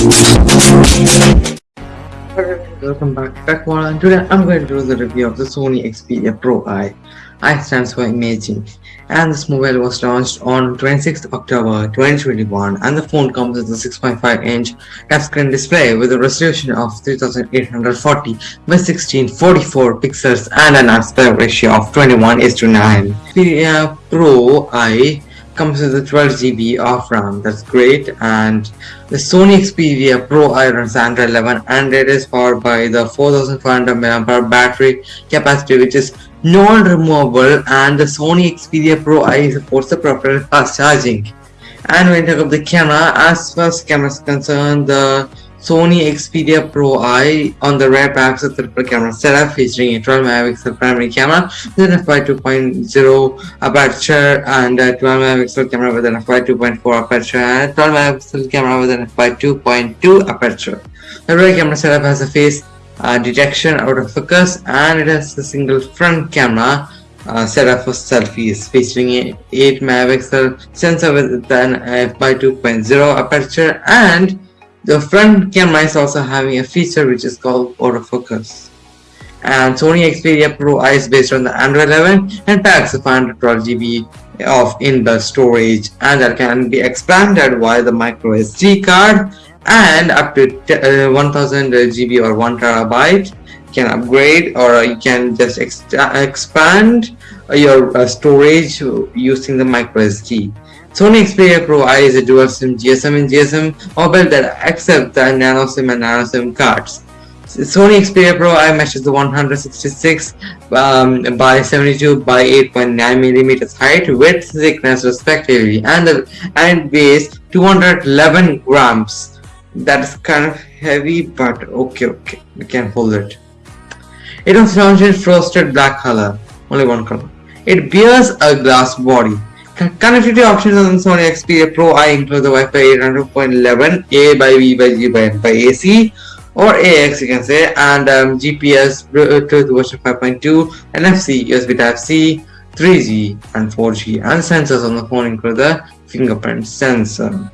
Thank Welcome back to TechWall and today I'm going to do the review of the Sony Xperia Pro I. I stands for imaging and this mobile was launched on 26th October 2021 and the phone comes with a 6.5 inch touchscreen display with a resolution of 3840 by 1644 pixels and an aspect ratio of 21 is to 9. Xperia Pro I comes with a 12 GB of RAM. That's great. And the Sony Xperia Pro I runs Android 11 and it is powered by the 4500 mAh battery capacity which is non-removable and the Sony Xperia Pro I supports the proper fast charging. And when you talk about the camera as far as camera is concerned the Sony Xperia Pro I on the rear packs a triple camera setup featuring a 12 megapixel primary camera with an f2.0 aperture and a 12 megapixel camera with an f2.4 aperture and a 12 megapixel camera with an f2.2 aperture. The rear camera setup has a face uh, detection out of focus and it has a single front camera uh, setup for selfies featuring a 8 megapixel sensor with an f2.0 aperture and the front camera is also having a feature which is called autofocus. And Sony Xperia Pro I is based on the Android 11 and packs 512 GB of inbuilt storage and that can be expanded via the micro SD card and up to uh, 1000 GB or 1 terabyte can upgrade or you can just ex expand your uh, storage using the micro SD. Sony Xperia Pro I is a dual SIM GSM and GSM mobile that accepts the nano SIM and nano SIM cards. Sony Xperia Pro I measures the 166 um, by 72 by 8.9 millimeters height, width, thickness respectively, and the and weighs 211 grams. That's kind of heavy, but okay, okay, we can hold it. It was launched in frosted black color, only one color. It bears a glass body Connectivity options on Sony Xperia Pro I include the Wi-Fi 802.11, A by B by G by N by AC, or AX you can say, and um, GPS, Bluetooth version 5.2, NFC, USB Type-C, 3G, and 4G, and sensors on the phone include the fingerprint sensor.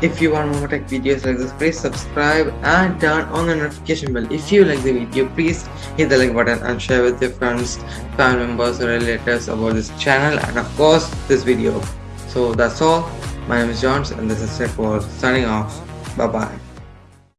If you want more tech videos like this, please subscribe and turn on the notification bell. If you like the video, please hit the like button and share with your friends, family members or relatives about this channel and of course this video. So that's all. My name is Johns and this is Tech World signing off. Bye bye.